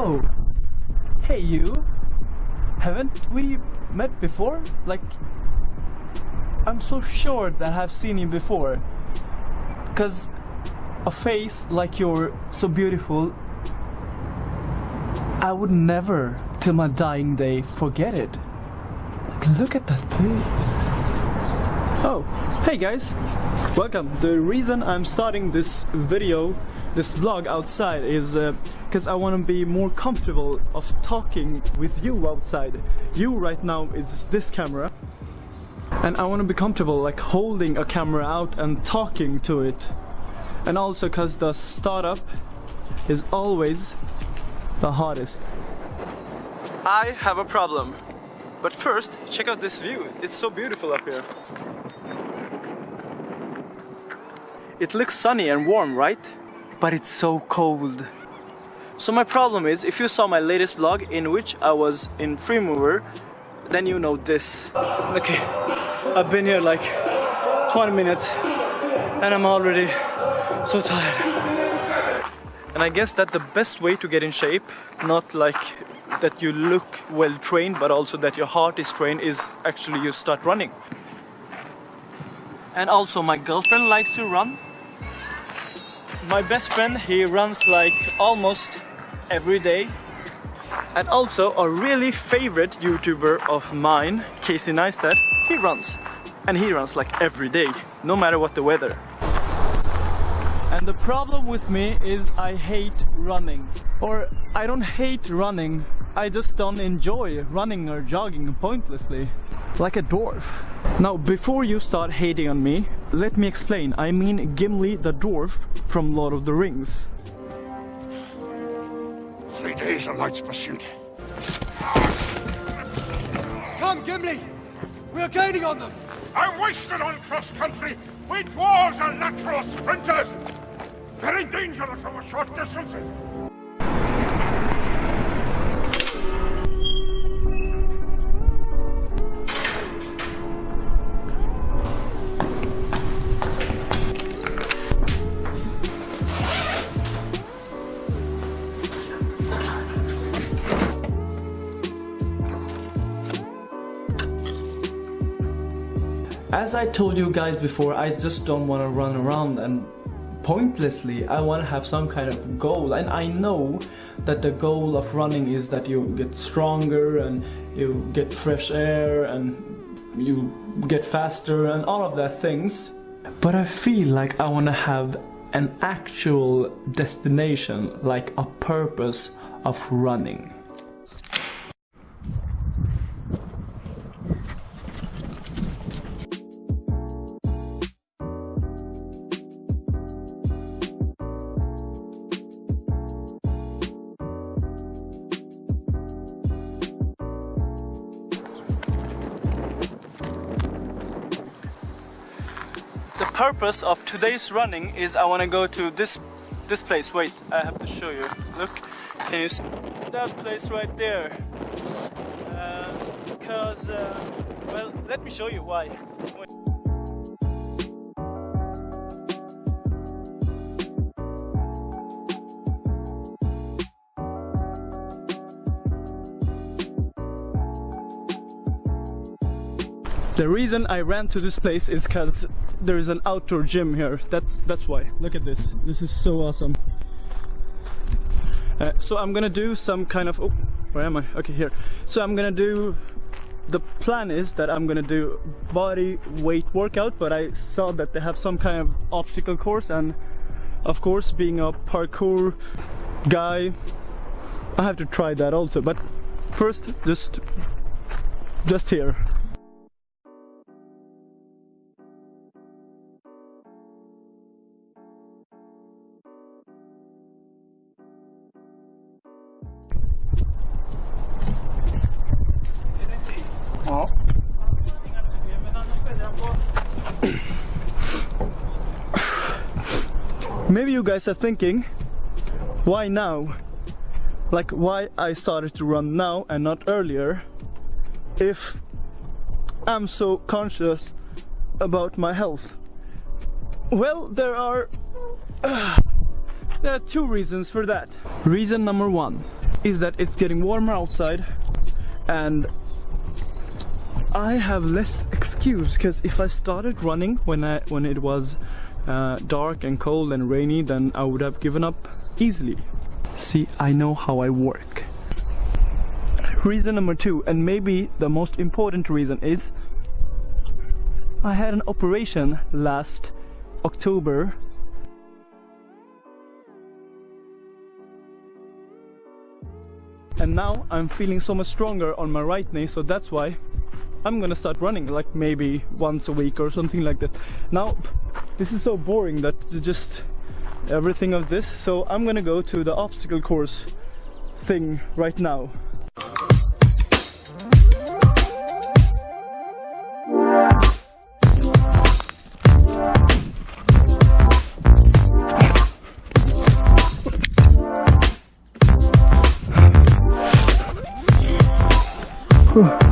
Oh, hey you. Haven't we met before? Like, I'm so sure that I've seen you before. Cause a face like you're so beautiful, I would never, till my dying day, forget it. Like, look at that face. Oh, hey guys, welcome. The reason I'm starting this video, this vlog outside is uh, because I want to be more comfortable of talking with you outside. You right now is this camera. And I want to be comfortable like holding a camera out and talking to it. And also because the startup is always the hardest. I have a problem. But first, check out this view. It's so beautiful up here. It looks sunny and warm, right? But it's so cold. So my problem is, if you saw my latest vlog in which I was in Freemover, then you know this. Okay, I've been here like 20 minutes and I'm already so tired. And I guess that the best way to get in shape, not like that you look well trained, but also that your heart is trained, is actually you start running. And also my girlfriend likes to run. My best friend, he runs like almost every day. And also a really favorite YouTuber of mine, Casey Neistat, he runs. And he runs like every day, no matter what the weather. And the problem with me is I hate running. Or I don't hate running, I just don't enjoy running or jogging pointlessly. Like a dwarf. Now, before you start hating on me, let me explain. I mean Gimli the dwarf from Lord of the Rings. Three days of night's pursuit. Come, Gimli! We are gaining on them! I'm wasted on cross-country. We dwarves are natural sprinters. Very dangerous over short distances. As I told you guys before, I just don't want to run around and pointlessly. I want to have some kind of goal. And I know that the goal of running is that you get stronger and you get fresh air and you get faster and all of that things. But I feel like I want to have an actual destination, like a purpose of running. Purpose of today's running is I want to go to this this place. Wait, I have to show you. Look, can you see that place right there? Uh, because, uh, well, let me show you why. Wait. The reason I ran to this place is because there is an outdoor gym here. That's that's why. Look at this. This is so awesome. Uh, so I'm gonna do some kind of. Oh, where am I? Okay, here. So I'm gonna do. The plan is that I'm gonna do body weight workout, but I saw that they have some kind of obstacle course, and of course, being a parkour guy, I have to try that also. But first, just just here. Maybe you guys are thinking, why now? Like why I started to run now and not earlier if I'm so conscious about my health. Well, there are uh, There are two reasons for that. Reason number one is that it's getting warmer outside and I have less excuse because if I started running when I when it was uh, dark and cold and rainy then I would have given up easily. See, I know how I work. Reason number two, and maybe the most important reason is I had an operation last October and now I'm feeling so much stronger on my right knee so that's why I'm gonna start running like maybe once a week or something like that now this is so boring that just everything of this so I'm gonna go to the obstacle course thing right now Whew.